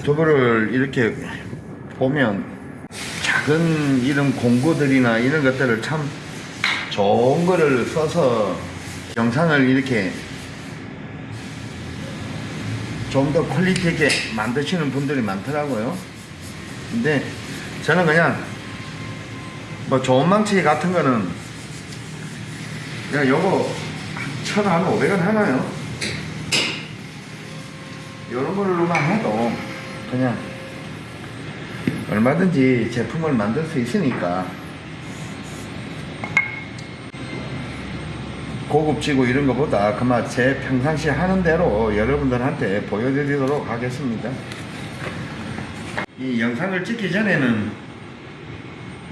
유튜브를 이렇게 보면 작은 이런 공구들이나 이런 것들을 참 좋은 거를 써서 영상을 이렇게 좀 더 퀄리티 있게 만드시는 분들이 많더라고요. 근데 저는 그냥 뭐 좋은 망치 같은 거는 그냥 요거 천한 500원 하나요? 요런 걸로만 해도 그냥 얼마든지 제품을 만들 수 있으니까 고급지고 이런 것보다 그만 제 평상시 하는 대로 여러분들한테 보여드리도록 하겠습니다. 이 영상을 찍기 전에는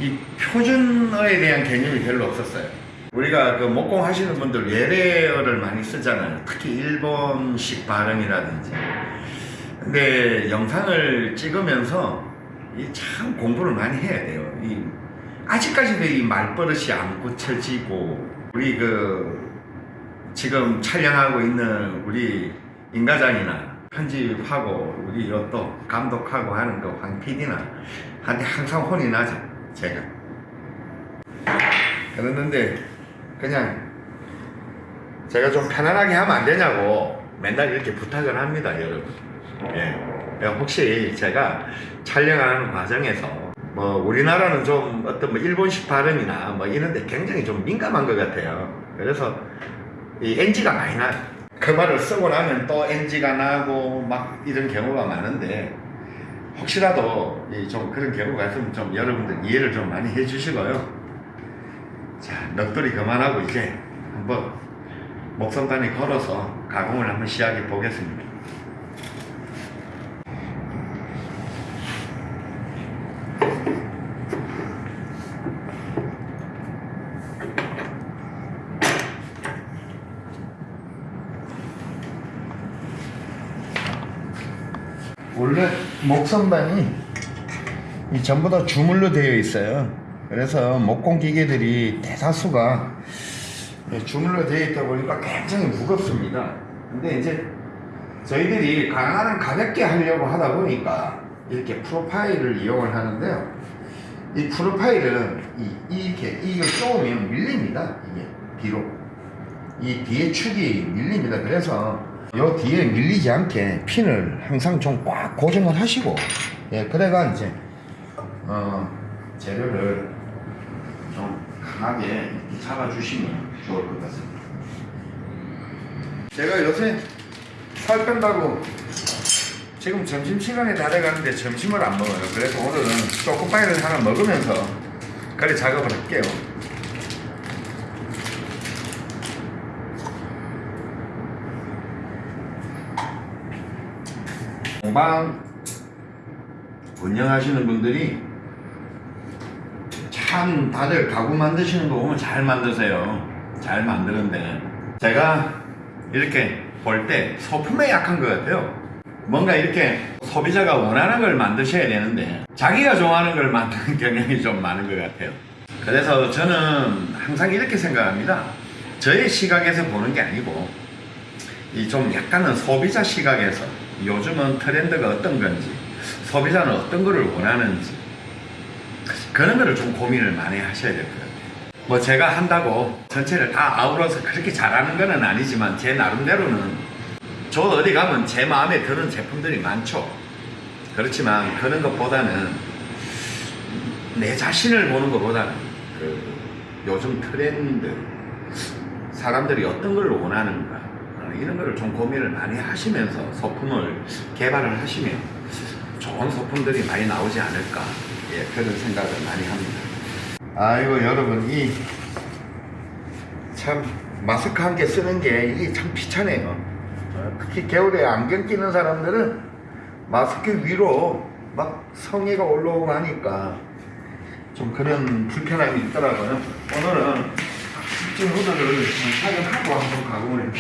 이 표준어에 대한 개념이 별로 없었어요. 우리가 그 목공 하시는 분들 외래어를 많이 쓰잖아요. 특히 일본식 발음이라든지. 근데 영상을 찍으면서 이참 공부를 많이 해야 돼요. 이 아직까지도 이 말버릇이 안 고쳐지고 우리 그 지금 촬영하고 있는 우리 임과장이나 편집하고 우리 또 감독하고 하는 그 황 PD나 한테 항상 혼이 나죠. 제가. 그랬는데 그냥 제가 좀 편안하게 하면 안 되냐고 맨날 이렇게 부탁을 합니다, 여러분. 예. 혹시 제가 촬영하는 과정에서 뭐 우리나라는 좀 어떤 뭐 일본식 발음이나 뭐 이런데 굉장히 좀 민감한 것 같아요. 그래서 이 NG가 많이 나요. 그 말을 쓰고 나면 또 NG가 나고 막 이런 경우가 많은데 혹시라도 이좀 그런 경우가 있으면 좀 여러분들 이해를 좀 많이 해주시고요. 자, 넋돌이 그만하고 이제 한번 목선단에 걸어서 가공을 한번 시작해 보겠습니다. 원래 목선반이 이 전부 다 주물로 되어 있어요. 그래서 목공 기계들이 대다수가 예, 주물로 되어 있다 보니까 굉장히 무겁습니다. 근데 이제 저희들이 가능한 가볍게 하려고 하다 보니까 이렇게 프로파일을 이용을 하는데요. 이 프로파일은 이, 이렇게 이걸 쪼으면 밀립니다. 이게 뒤로 이 뒤에 축이 밀립니다. 그래서 요 뒤에 밀리지 않게 핀을 항상 좀 꽉 고정을 하시고 예 그래가 이제 어 재료를 좀 강하게 잡아주시면 좋을 것 같습니다. 제가 요새 살 뺀다고 지금 점심시간에 다 돼가는데 점심을 안 먹어요. 그래서 오늘은 초코파이를 하나 먹으면서 그래 작업을 할게요. 공방 운영하시는 분들이 참 다들 가구 만드시는 거 보면 잘 만드세요. 잘 만드는데 제가 이렇게 볼 때 소품에 약한 것 같아요. 뭔가 이렇게 소비자가 원하는 걸 만드셔야 되는데 자기가 좋아하는 걸 만드는 경향이 좀 많은 것 같아요. 그래서 저는 항상 이렇게 생각합니다. 저의 시각에서 보는 게 아니고 이 좀 약간은 소비자 시각에서 요즘은 트렌드가 어떤 건지 소비자는 어떤 거를 원하는지 그런 거를 좀 고민을 많이 하셔야 될 것 같아요. 뭐 제가 한다고 전체를 다 아우러서 그렇게 잘하는 거는 아니지만 제 나름대로는 저 어디 가면 제 마음에 드는 제품들이 많죠. 그렇지만 그런 것보다는 내 자신을 보는 것보다는 그 요즘 트렌드 사람들이 어떤 걸 원하는가 어, 이런 거를 좀 고민을 많이 하시면서 소품을 개발을 하시면 좋은 소품들이 많이 나오지 않을까 예, 그런 생각을 많이 합니다. 아이고 여러분 이 참 마스크 한 개 쓰는 게 이게 참 비차네요. 어, 특히 겨울에 안경 끼는 사람들은 마스크 위로 막 성의가 올라오고 하니까 좀 그런 불편함이 있더라고요. 오늘은 좀 후드를 촬영하고 한번 가공을.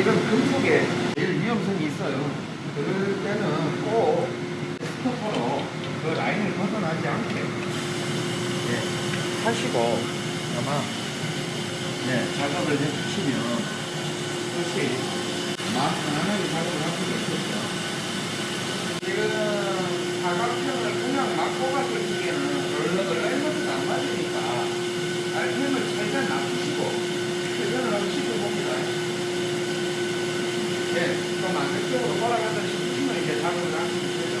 이런 금속에 제일 위험성이 있어요. 그럴 때는 꼭 스토퍼로 그 라인을 벗어나지 않게 예, 하시고 아마 네, 작업을 해주시면 훨씬 마음 편안하게 작업을 할 수가 있겠죠. 지금 사각형을 그냥 막 뽑았을 적에는 얼른 밸런스가 안 맞으니까 RPM을 최대한 낮추시고 시켜봅니다. 네, 좀 안정적으로 돌아가다 싶으시면 이제 작업을 하시면 되죠.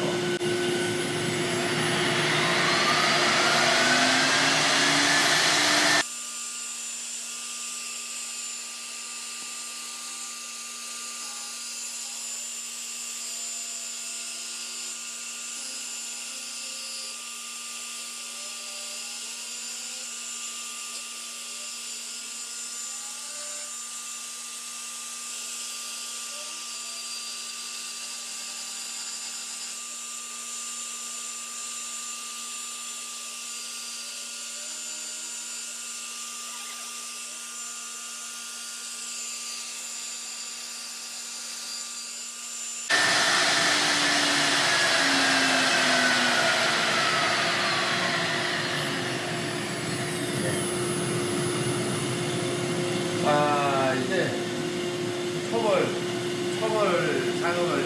아, 이제 초벌, 초벌 작업을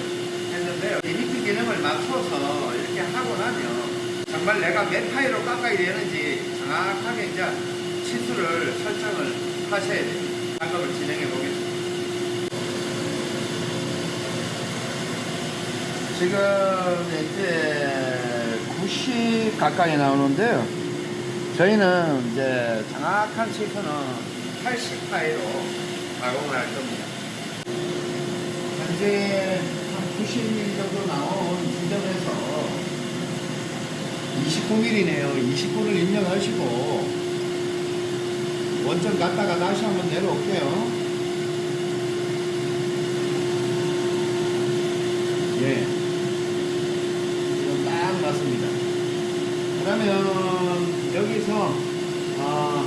했는데요. limit 기능을 맞춰서 이렇게 하고 나면 정말 내가 몇 파이로 깎아야 되는지 정확하게 이제 치수를 설정을 하셔야 됩니다. 작업을 진행해 보겠습니다. 지금 이제 90 가까이 나오는데요. 저희는 이제 정확한 치수는 80 파이로 가공을 할 겁니다. 현재 한 90mm 정도 나온 지점에서 29mm네요. 29를 입력하시고 원점 갔다가 다시 한번 내려올게요. 예. 지금 딱 맞습니다. 그러면 여기서 어,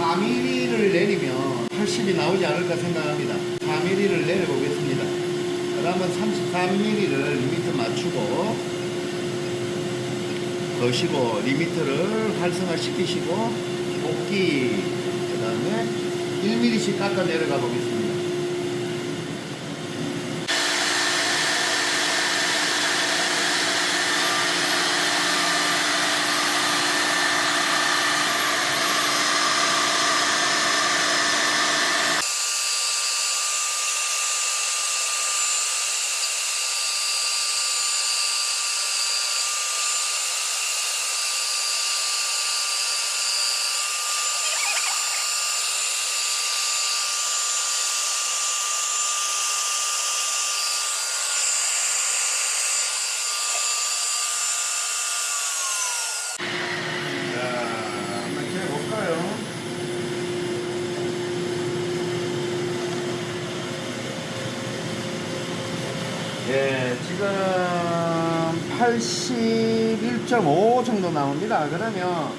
4mm를 내리면 80이 나오지 않을까 생각합니다. 4mm를 내려보겠습니다. 그러면 33mm를 limit 맞추고 거시고 limit를 활성화 시키시고 복귀 그 다음에 1mm씩 깎아 내려가 보겠습니다. 자, 한번 해볼까요? 예, 지금 81.5 정도 나옵니다. 그러면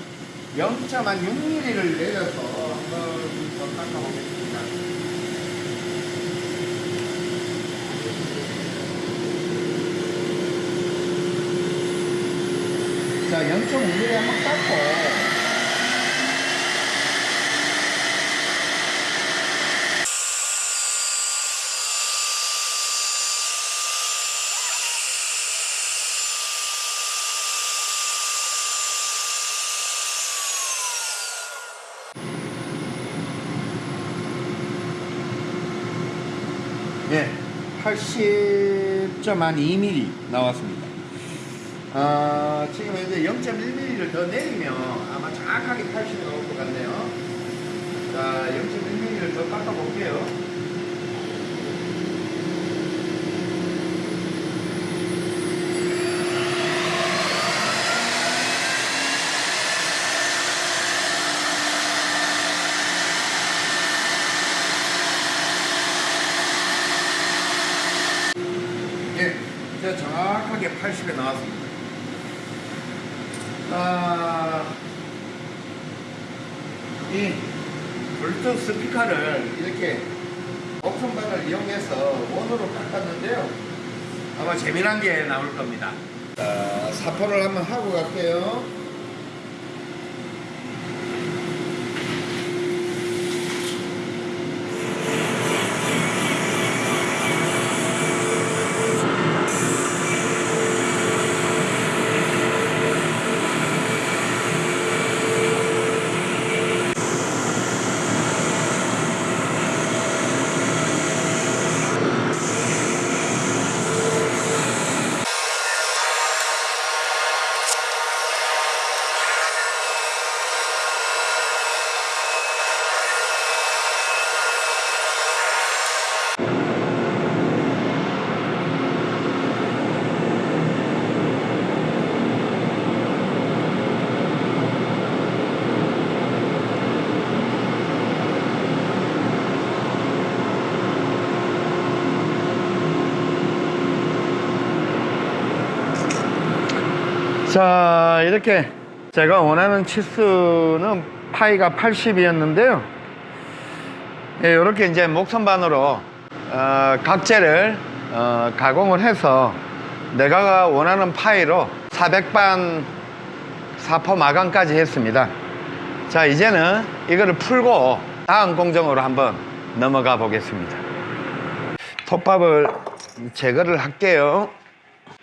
0.6mm를 내려서 한번 더 깎아보겠습니다. 자, 0.5mm 한번 깎고 예, 80.2mm 나왔습니다. 아, 지금 이제 0.1mm를 더 내리면 아마 정확하게 80이 나올 것 같네요. 자, 0.1mm를 더 깎아볼게요. 예, 제가 정확하게 80에 나왔습니다. 아, 이 블루투스 스피커를 이렇게 목선반을 이용해서 원으로 깎았는데요. 아마 재미난 게 나올 겁니다. 자, 사포를 한번 하고 갈게요. 자 이렇게 제가 원하는 치수는 파이가 80이었는데요. 이렇게 이제 목선반으로 어, 각재를 어, 가공을 해서 내가 원하는 파이로 400반 사포 마감까지 했습니다. 자 이제는 이거를 풀고 다음 공정으로 한번 넘어가 보겠습니다. 톱밥을 제거를 할게요.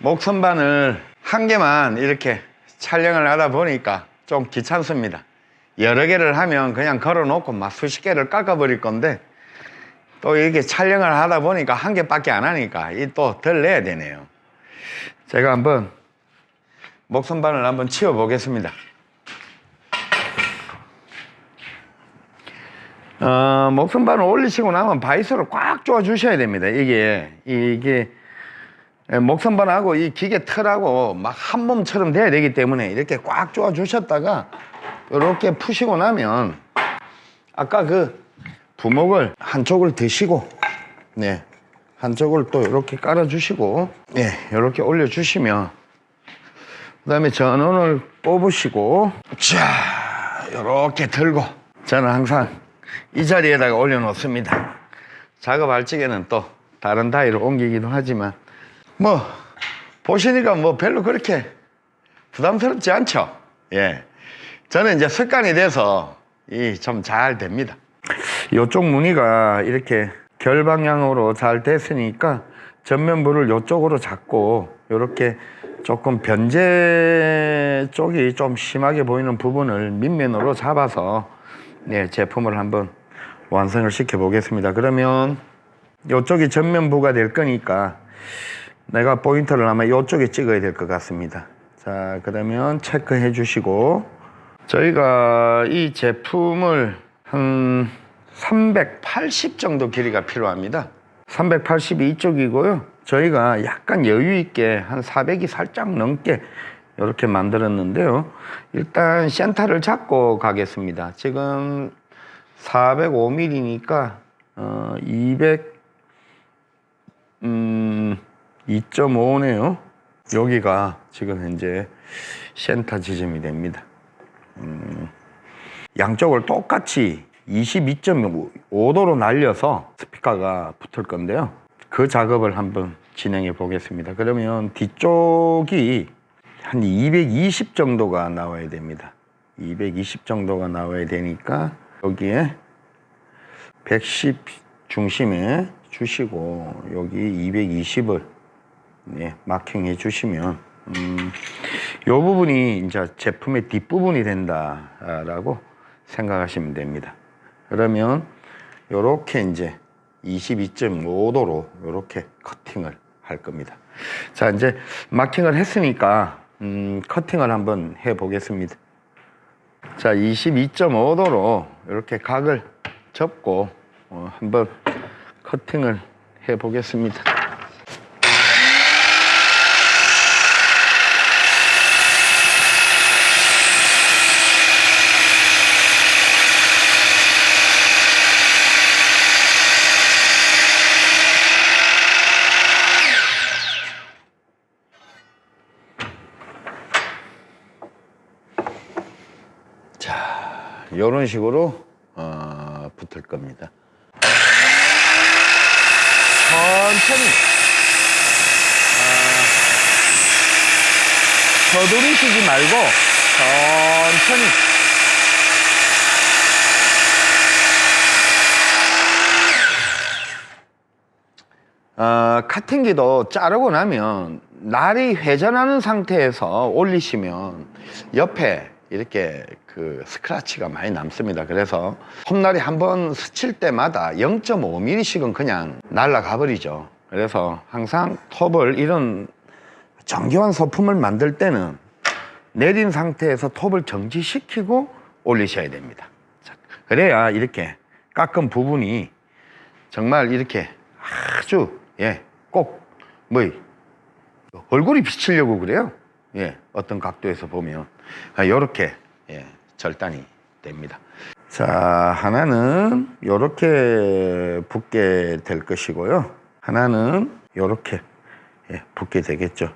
목선반을 한 개만 이렇게 촬영을 하다 보니까 좀 귀찮습니다. 여러 개를 하면 그냥 걸어 놓고 막 수십 개를 깎아 버릴 건데 또 이렇게 촬영을 하다 보니까 한 개밖에 안 하니까 이 또 덜 내야 되네요. 제가 한번 목선반을 한번 치워 보겠습니다. 어, 목선반을 올리시고 나면 바이스를 꽉 조아 주셔야 됩니다. 이게 이게 예, 목선반하고 이 기계 틀하고 막 한 몸처럼 돼야 되기 때문에 이렇게 꽉 조아 주셨다가 이렇게 푸시고 나면 아까 그 부목을 한쪽을 드시고 네 한쪽을 또 이렇게 깔아 주시고 네 이렇게 올려 주시면 그 다음에 전원을 뽑으시고 자 이렇게 들고 저는 항상 이 자리에다가 올려 놓습니다. 작업할 적에는 또 다른 다이로 옮기기도 하지만 뭐 보시니까 뭐 별로 그렇게 부담스럽지 않죠. 예. 저는 이제 습관이 돼서 이 좀 잘 됩니다. 이쪽 무늬가 이렇게 결방향으로 잘 됐으니까 전면부를 이쪽으로 잡고 이렇게 조금 변제 쪽이 좀 심하게 보이는 부분을 밑면으로 잡아서 네, 제품을 한번 완성을 시켜 보겠습니다. 그러면 이쪽이 전면부가 될 거니까 내가 포인터를 아마 이쪽에 찍어야 될 것 같습니다. 자 그러면 체크해 주시고. 저희가 이 제품을 한 380 정도 길이가 필요합니다. 380이 이쪽이고요. 저희가 약간 여유 있게 한 400이 살짝 넘게 이렇게 만들었는데요. 일단 센터를 잡고 가겠습니다. 지금 405mm니까 어, 200 음, 2.5네요. 여기가 지금 현재 센터 지점이 됩니다. 음, 양쪽을 똑같이 22.5도로 날려서 스피커가 붙을 건데요. 그 작업을 한번 진행해 보겠습니다. 그러면 뒤쪽이 한 220 정도가 나와야 됩니다. 220 정도가 나와야 되니까 여기에 110 중심에 주시고 여기 220을 네, 마킹해 주시면 음, 이 부분이 이제 제품의 뒷부분이 된다라고 생각하시면 됩니다. 그러면 이렇게 이제 22.5도로 이렇게 커팅을 할 겁니다. 자 이제 마킹을 했으니까 음, 커팅을 한번 해 보겠습니다. 자 22.5도로 이렇게 각을 접고 어, 한번 커팅을 해 보겠습니다. 자, 이런 식으로 어, 붙을 겁니다. 천천히 아, 서두르시지 말고 천천히 어, 카팅기도 자르고 나면 날이 회전하는 상태에서 올리시면 옆에 이렇게 그 스크라치가 많이 남습니다. 그래서 홈날이 한 번 스칠 때마다 0.5mm씩은 그냥 날아가 버리죠. 그래서 항상 톱을 이런 정교한 소품을 만들 때는 내린 상태에서 톱을 정지시키고 올리셔야 됩니다. 자, 그래야 이렇게 깎은 부분이 정말 이렇게 아주 예, 꼭 뭐 얼굴이 비치려고 그래요. 예, 어떤 각도에서 보면 이렇게 예, 절단이 됩니다. 자, 하나는 이렇게 붙게 될 것이고요. 하나는 이렇게 예, 붙게 되겠죠.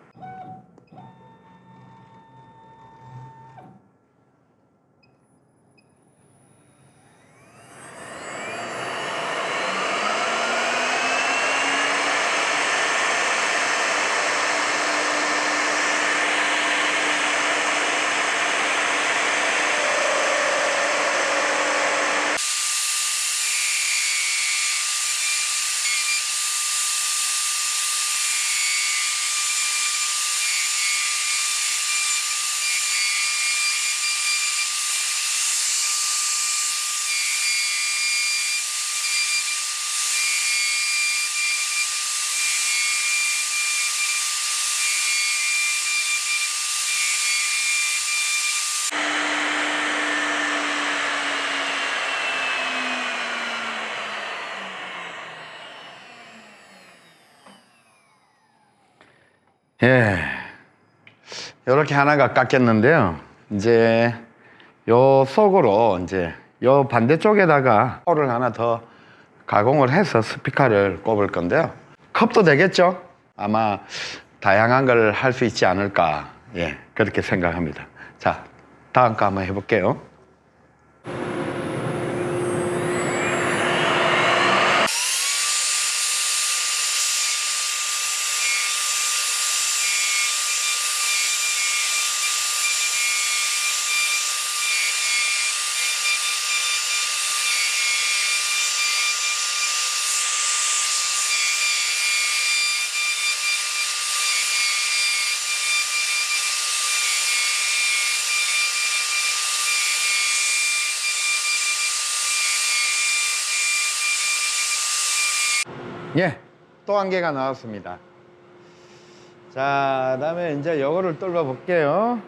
이렇게 하나가 깎였는데요. 이제 요 속으로 이제 요 반대쪽에다가 홀을 하나 더 가공을 해서 스피커를 꼽을 건데요. 컵도 되겠죠? 아마 다양한 걸 할 수 있지 않을까. 예, 그렇게 생각합니다. 자, 다음 거 한번 해볼게요. 예, 또 한 개가 나왔습니다. 자, 그다음에 이제 요거를 뚫어 볼게요.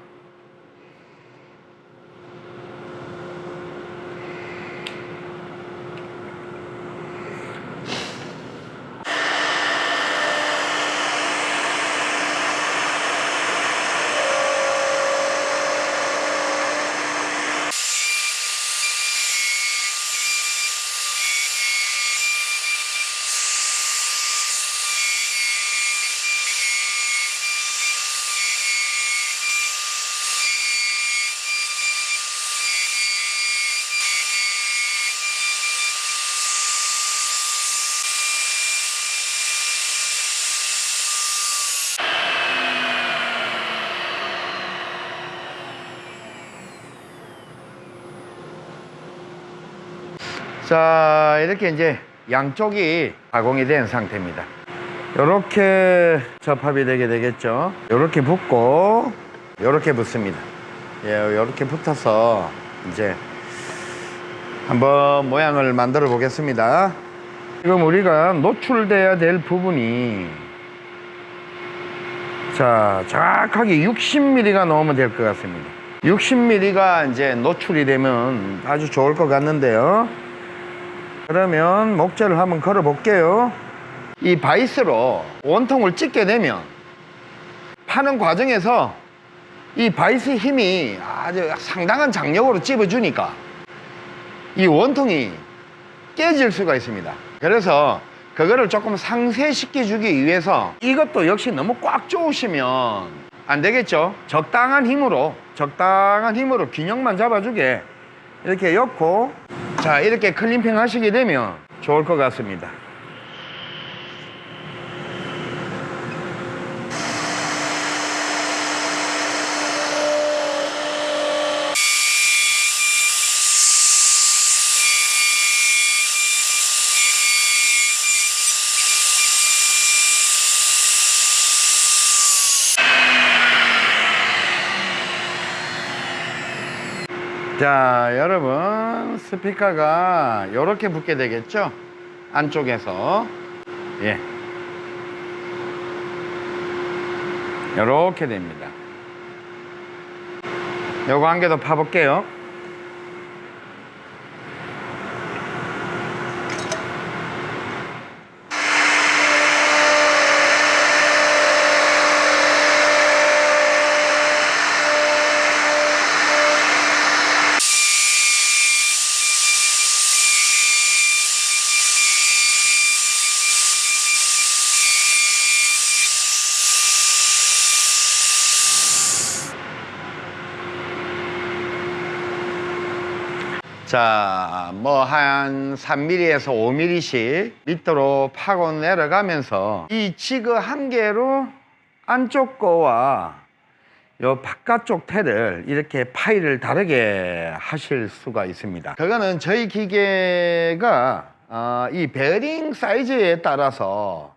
자, 이렇게 이제 양쪽이 가공이 된 상태입니다. 이렇게 접합이 되게 되겠죠. 이렇게 붙고, 이렇게 붙습니다. 예, 이렇게 붙어서 이제 한번 모양을 만들어 보겠습니다. 지금 우리가 노출돼야 될 부분이 자, 정확하게 60mm가 넘으면 될 것 같습니다. 60mm가 이제 노출이 되면 아주 좋을 것 같는데요. 그러면 목재를 한번 걸어 볼게요. 이 바이스로 원통을 찍게 되면 파는 과정에서 이 바이스 힘이 아주 상당한 장력으로 찝어주니까 이 원통이 깨질 수가 있습니다. 그래서 그거를 조금 상쇄시켜 주기 위해서 이것도 역시 너무 꽉 조으시면 안 되겠죠. 적당한 힘으로 적당한 힘으로 균형만 잡아주게 이렇게 엮고 자 이렇게 클림핑 하시게 되면 좋을 것 같습니다. 자 여러분. 스피커가 이렇게 붙게 되겠죠? 안쪽에서. 예. 이렇게 됩니다. 요거 한 개 더 파볼게요. 자, 뭐 한 3mm에서 5mm씩 밑으로 파고 내려가면서 이 지그 한 개로 안쪽 거와 요 바깥쪽 테를 이렇게 파이를 다르게 하실 수가 있습니다. 그거는 저희 기계가 어, 이 베어링 사이즈에 따라서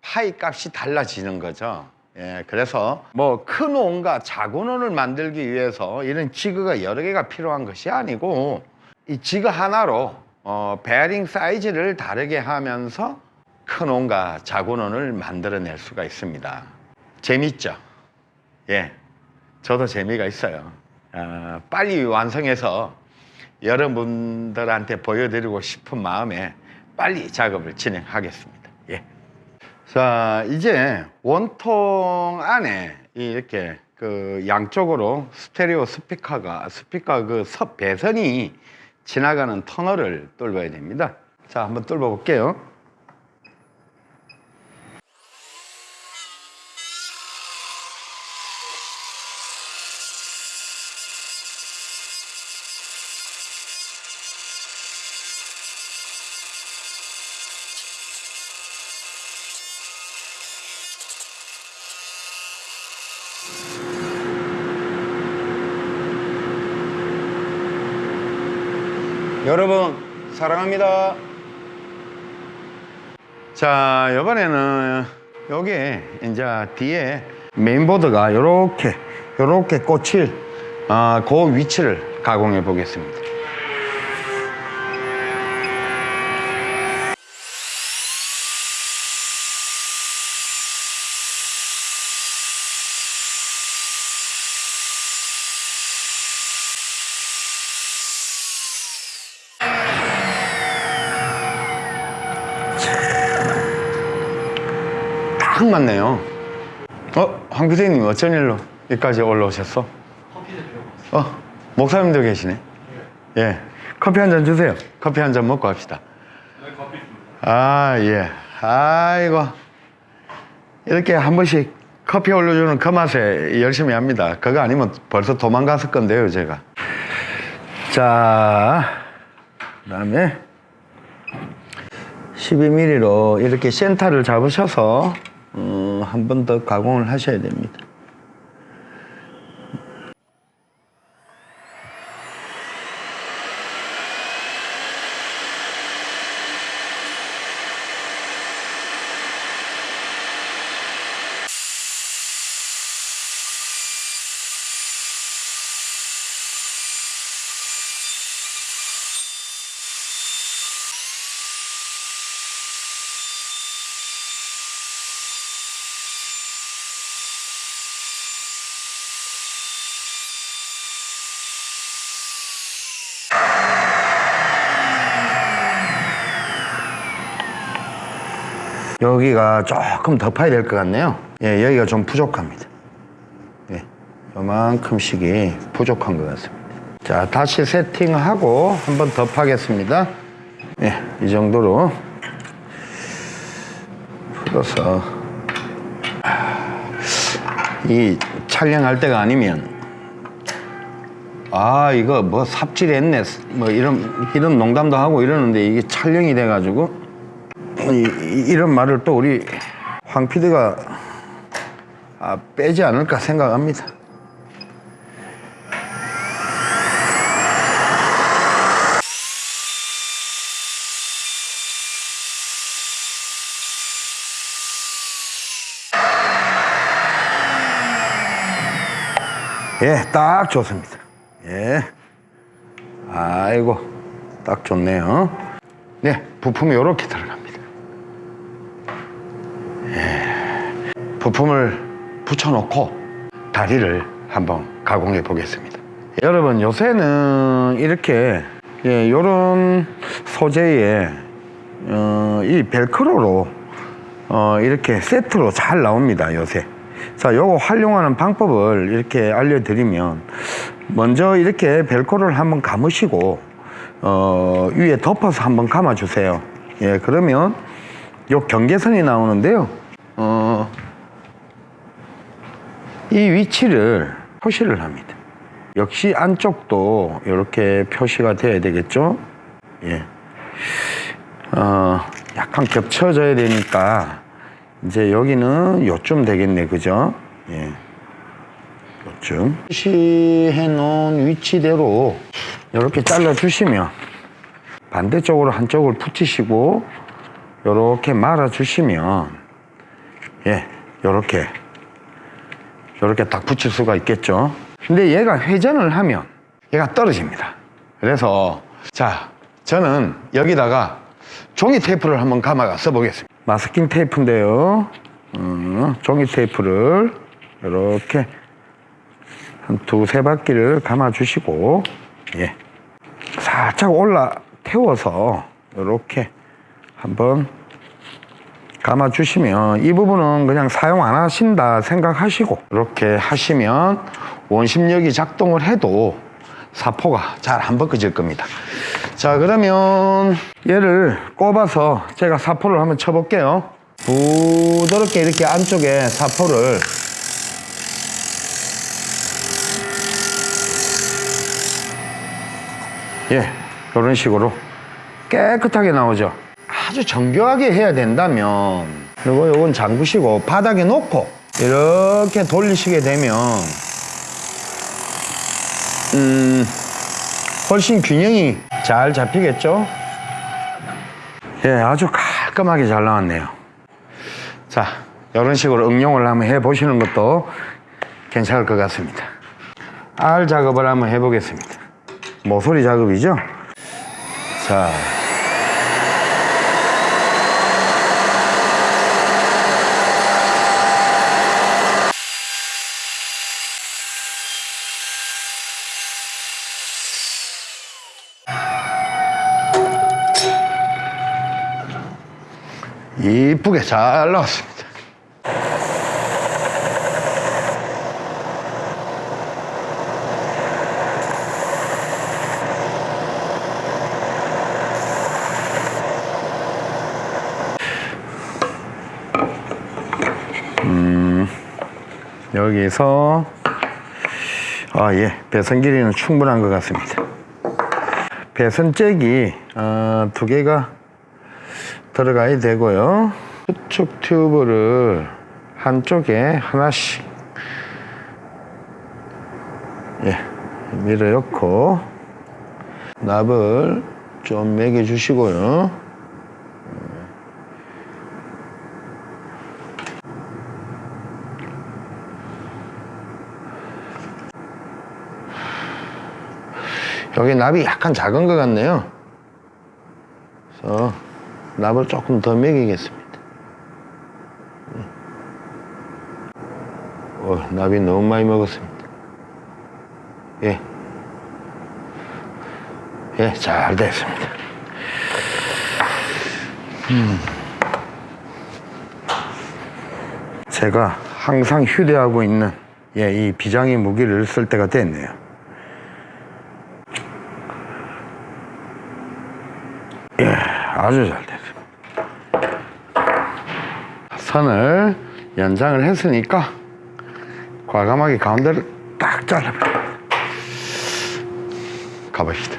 파이 값이 달라지는 거죠. 예, 그래서 뭐 큰 원과 작은 원을 만들기 위해서 이런 지그가 여러 개가 필요한 것이 아니고 이 지그 하나로 어, 베어링 사이즈를 다르게 하면서 큰 원과 작은 원을 만들어낼 수가 있습니다. 재밌죠? 예, 저도 재미가 있어요. 어, 빨리 완성해서 여러분들한테 보여드리고 싶은 마음에 빨리 작업을 진행하겠습니다. 예. 자, 이제 원통 안에 이렇게 그 양쪽으로 스테레오 스피커가 스피커 그 섭 배선이 지나가는 터널을 뚫어야 됩니다. 자, 한번 뚫어 볼게요. 여러분 사랑합니다. 자 이번에는 여기 이제 뒤에 메인보드가 이렇게 이렇게 꽂힐 어, 그 위치를 가공해 보겠습니다. 딱 맞네요. 어, 황 PD님 어쩐 일로 여기까지 올라오셨어? 어, 목사님도 계시네. 예, 커피 한 잔 주세요. 커피 한 잔 먹고 합시다. 아, 예. 아이고. 이렇게 한 번씩 커피 올려주는 그 맛에 열심히 합니다. 그거 아니면 벌써 도망갔을 건데요, 제가. 자, 그 다음에 12mm로 이렇게 센터를 잡으셔서 어, 한번 더 가공을 하셔야 됩니다. 여기가 조금 더 파야 될 것 같네요. 예, 여기가 좀 부족합니다. 예, 요만큼씩이 부족한 것 같습니다. 자, 다시 세팅하고 한번 더 파겠습니다. 예, 이 정도로 풀어서 이 촬영할 때가 아니면 아 이거 뭐 삽질했네 뭐 이런 이런 농담도 하고 이러는데 이게 촬영이 돼가지고 이, 런 말을 또 우리 황 PD가 아, 빼지 않을까 생각합니다. 예, 딱 좋습니다. 예. 아이고 딱 좋네요 네 부품이 이렇게 들어갑니다 예, 부품을 붙여놓고 다리를 한번 가공해 보겠습니다. 여러분 요새는 이렇게 예, 요런 소재의 어, 이 벨크로로 어, 이렇게 세트로 잘 나옵니다 요새. 자 요거 활용하는 방법을 이렇게 알려드리면 먼저 이렇게 벨크로를 한번 감으시고 어, 위에 덮어서 한번 감아 주세요. 예 그러면 요 경계선이 나오는데요 어, 이 위치를 표시를 합니다 역시 안쪽도 이렇게 표시가 돼야 되겠죠 예. 어, 약간 겹쳐져야 되니까 이제 여기는 요쯤 되겠네 그죠 예. 요쯤 표시해 놓은 위치대로 이렇게 잘라 주시면 반대쪽으로 한쪽을 붙이시고 이렇게 말아 주시면 예 요렇게 요렇게 딱 붙일 수가 있겠죠. 근데 얘가 회전을 하면 얘가 떨어집니다. 그래서 자 저는 여기다가 종이 테이프를 한번 감아가 써보겠습니다. 마스킹 테이프인데요. 음, 종이 테이프를 이렇게 한 두세 바퀴를 감아 주시고 예. 살짝 올라 태워서 이렇게 한번 감아 주시면 이 부분은 그냥 사용 안 하신다 생각하시고 이렇게 하시면 원심력이 작동을 해도 사포가 잘 안 벗겨질 겁니다. 자 그러면 얘를 꼽아서 제가 사포를 한번 쳐볼게요. 부드럽게 이렇게 안쪽에 사포를 예 이런 식으로 깨끗하게 나오죠 아주 정교하게 해야 된다면 그리고 요건 잠그시고 바닥에 놓고 이렇게 돌리시게 되면 음 훨씬 균형이 잘 잡히겠죠? 예 아주 깔끔하게 잘 나왔네요. 자 이런 식으로 응용을 한번 해 보시는 것도 괜찮을 것 같습니다. 알 작업을 한번 해 보겠습니다. 모서리 작업이죠? 자 이쁘게 잘 나왔습니다. 음, 여기서 아, 예, 배선 길이는 충분한 것 같습니다. 배선잭이 어, 두 개가 들어가야 되고요. 수축 튜브를 한쪽에 하나씩 예, 밀어 넣고 납을 좀 매겨 주시고요. 여기 납이 약간 작은 것 같네요. 그래서 납을 조금 더 먹이겠습니다. 어, 납이 너무 많이 먹었습니다. 예. 예, 잘 됐습니다. 음. 제가 항상 휴대하고 있는 예, 이 비장의 무기를 쓸 때가 됐네요. 예, 아주 잘됐습니다. 선을 연장을 했으니까 과감하게 가운데를 딱 잘라버립니다. 가봅시다.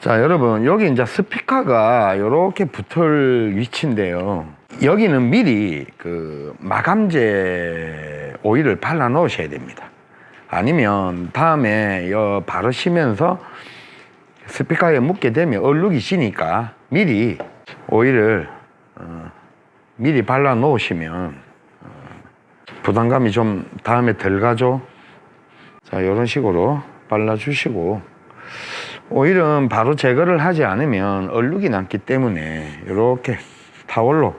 자, 여러분, 여기 이제 스피커가 이렇게 붙을 위치인데요. 여기는 미리 그 마감제 오일을 발라 놓으셔야 됩니다. 아니면 다음에 여 바르시면서 스피커에 묻게 되면 얼룩이 지니까 미리 오일을 어, 미리 발라 놓으시면 어, 부담감이 좀 다음에 덜 가죠. 자, 이런 식으로 발라 주시고 오일은 바로 제거를 하지 않으면 얼룩이 남기 때문에 이렇게 타월로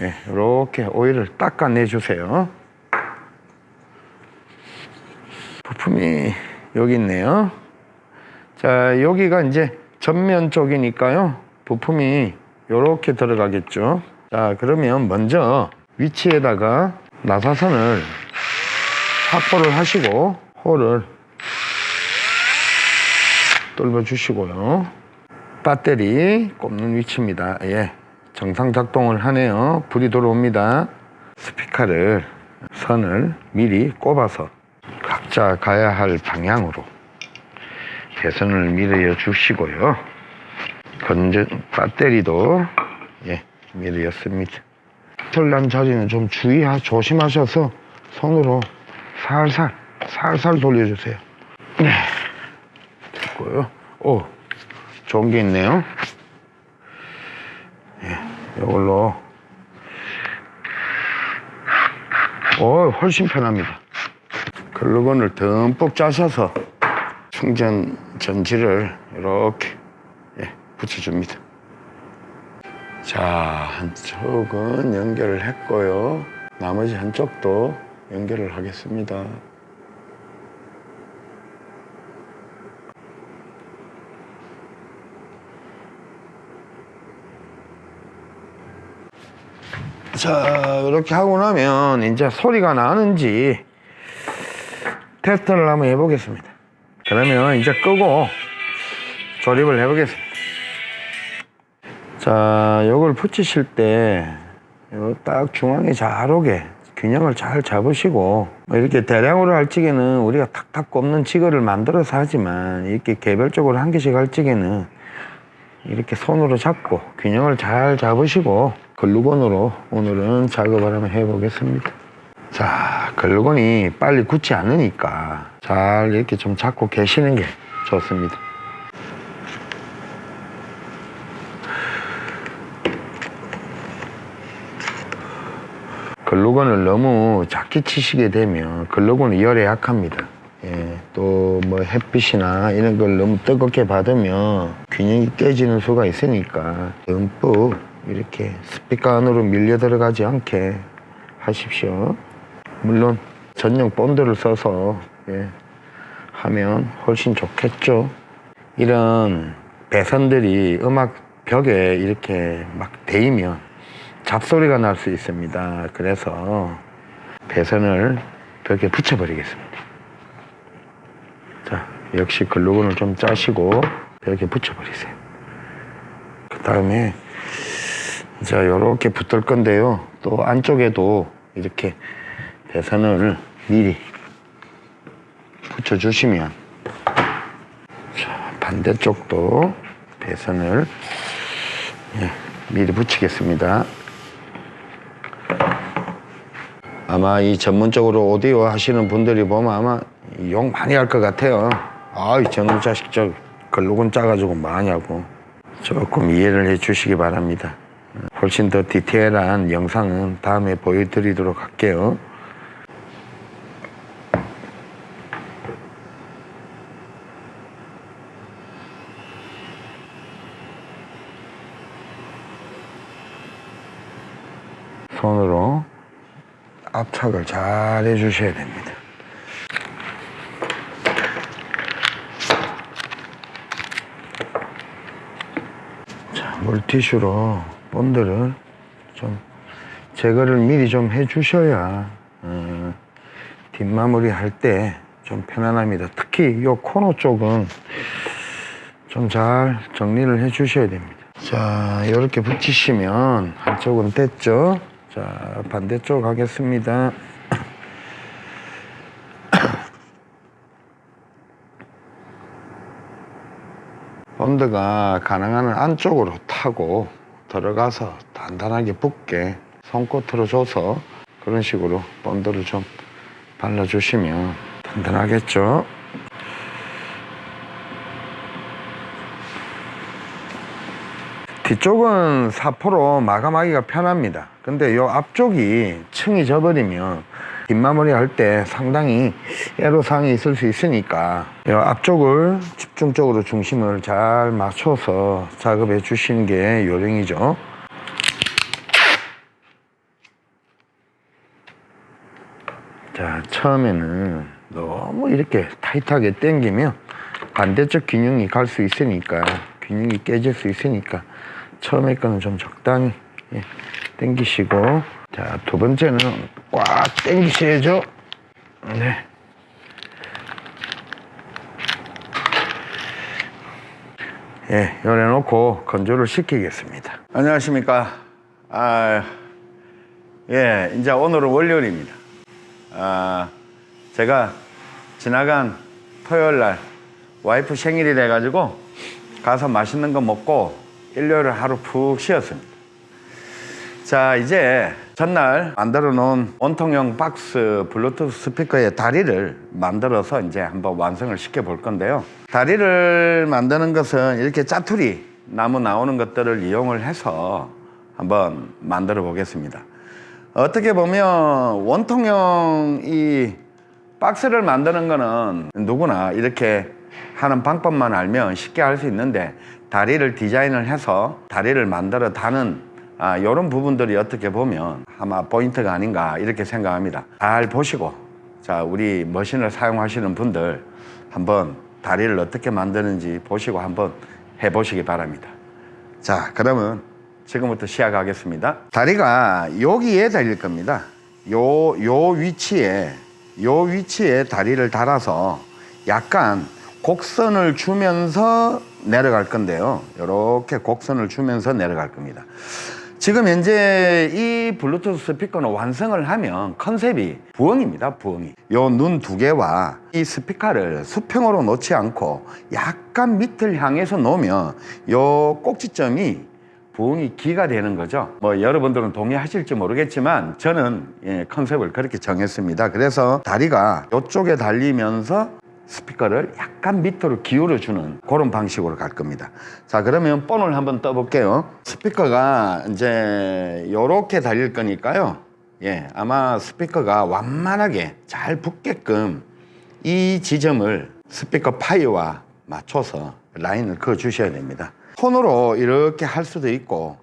예, 이렇게 오일을 닦아내 주세요. 부품이 여기 있네요. 자, 여기가 이제 전면 쪽이니까요. 부품이 이렇게 들어가겠죠. 자, 그러면 먼저 위치에다가 나사선을 확보를 하시고 홀을 뚫어 주시고요. 배터리 꼽는 위치입니다. 예. 정상 작동을 하네요. 불이 들어옵니다. 스피커를 선을 미리 꼽아서 각자 가야 할 방향으로 배선을 밀어 주시고요. 건전 배터리도 예, 밀어였습니다. 털난 자리는 좀 주의하 조심하셔서 손으로 살살 살살 돌려주세요. 네, 됐고요. 오, 좋은 게 있네요. 예, 이걸로 오, 훨씬 편합니다. 글루건을 듬뿍 짜셔서 충전 전지를 이렇게 예, 붙여줍니다. 자, 한쪽은 연결을 했고요. 나머지 한쪽도 연결을 하겠습니다. 자, 이렇게 하고 나면 이제 소리가 나는지 테스트를 한번 해보겠습니다. 그러면 이제 끄고 조립을 해보겠습니다. 자, 요걸 붙이실 때, 요 딱 중앙에 잘 오게 균형을 잘 잡으시고, 뭐 이렇게 대량으로 할 적에는 우리가 탁탁 꼽는 지거를 만들어서 하지만, 이렇게 개별적으로 한 개씩 할 적에는 이렇게 손으로 잡고 균형을 잘 잡으시고, 글루건으로 오늘은 작업을 한번 해보겠습니다. 자, 글루건이 빨리 굳지 않으니까 잘 이렇게 좀 잡고 계시는 게 좋습니다. 글루건을 너무 작게 치시게 되면 글루건은 열에 약합니다. 예, 또 뭐 햇빛이나 이런 걸 너무 뜨겁게 받으면 균형이 깨지는 수가 있으니까 듬뿍 이렇게 스피커 안으로 밀려 들어가지 않게 하십시오. 물론 전용 본드를 써서 예, 하면 훨씬 좋겠죠. 이런 배선들이 음악 벽에 이렇게 막 대이면 잡소리가 날 수 있습니다. 그래서 배선을 벽에 붙여버리겠습니다. 자, 역시 글루건을 좀 짜시고 벽에 붙여버리세요. 그 다음에 자, 요렇게 붙을 건데요. 또 안쪽에도 이렇게 배선을 미리 붙여주시면 자, 반대쪽도 배선을 예, 미리 붙이겠습니다. 아마 이 전문적으로 오디오 하시는 분들이 보면 아마 욕 많이 할 것 같아요. 아이 저놈 자식 저 글루건 짜가지고 뭐하냐고 조금 이해를 해 주시기 바랍니다. 훨씬 더 디테일한 영상은 다음에 보여드리도록 할게요. 손으로 압착을 잘 해주셔야 됩니다. 자, 물티슈로 본드를 좀 제거를 미리 좀 해주셔야 어, 뒷마무리 할 때 좀 편안합니다. 특히 요 코너 쪽은 좀 잘 정리를 해 주셔야 됩니다. 자, 이렇게 붙이시면 한쪽은 됐죠? 자, 반대쪽 하겠습니다. 본드가 가능한 한 안쪽으로 타고 들어가서 단단하게 붙게 손끝으로 줘서 그런 식으로 본드를 좀 발라주시면 단단하겠죠? 뒤쪽은 사포로 마감하기가 편합니다. 근데 요 앞쪽이 층이 져버리면 뒷마무리 할 때 상당히 애로사항이 있을 수 있으니까 이 앞쪽을 집중적으로 중심을 잘 맞춰서 작업해 주시는 게 요령이죠. 자, 처음에는 너무 이렇게 타이트하게 당기면 반대쪽 균형이 갈 수 있으니까 균형이 깨질 수 있으니까 처음에 거는 좀 적당히 예, 당기시고 자, 두 번째는 꽉 당기셔야죠. 네. 예, 열어 놓고 건조를 시키겠습니다. 안녕하십니까? 아, 예, 이제 오늘은 월요일입니다. 아, 제가 지나간 토요일 날 와이프 생일이 돼가지고 가서 맛있는 거 먹고 일요일 하루 푹 쉬었습니다. 자, 이제 전날 만들어 놓은 원통형 박스 블루투스 스피커의 다리를 만들어서 이제 한번 완성을 시켜 볼 건데요. 다리를 만드는 것은 이렇게 짜투리 나무 나오는 것들을 이용을 해서 한번 만들어 보겠습니다. 어떻게 보면 원통형 이 박스를 만드는 거는 누구나 이렇게 하는 방법만 알면 쉽게 할 수 있는데 다리를 디자인을 해서 다리를 만들어 다는 아, 이런 부분들이 어떻게 보면 아마 포인트가 아닌가 이렇게 생각합니다. 잘 보시고 자 우리 머신을 사용하시는 분들 한번 다리를 어떻게 만드는지 보시고 한번 해보시기 바랍니다. 자 그러면 지금부터 시작하겠습니다. 다리가 여기에 달릴 겁니다. 요, 요 위치에, 요 위치에 다리를 달아서 약간 곡선을 주면서 내려갈 건데요. 이렇게 곡선을 주면서 내려갈 겁니다. 지금 현재 이 블루투스 스피커는 완성을 하면 컨셉이 부엉입니다, 부엉이. 요 눈 두 개와 이 스피커를 수평으로 놓지 않고 약간 밑을 향해서 놓으면 요 꼭지점이 부엉이 기가 되는 거죠. 뭐 여러분들은 동의하실지 모르겠지만 저는 예, 컨셉을 그렇게 정했습니다. 그래서 다리가 이쪽에 달리면서 스피커를 약간 밑으로 기울여 주는 그런 방식으로 갈 겁니다. 자, 그러면 본을 한번 떠 볼게요. 스피커가 이제 요렇게 달릴 거니까요. 예, 아마 스피커가 완만하게 잘 붙게끔 이 지점을 스피커 파이와 맞춰서 라인을 그어 주셔야 됩니다. 손으로 이렇게 할 수도 있고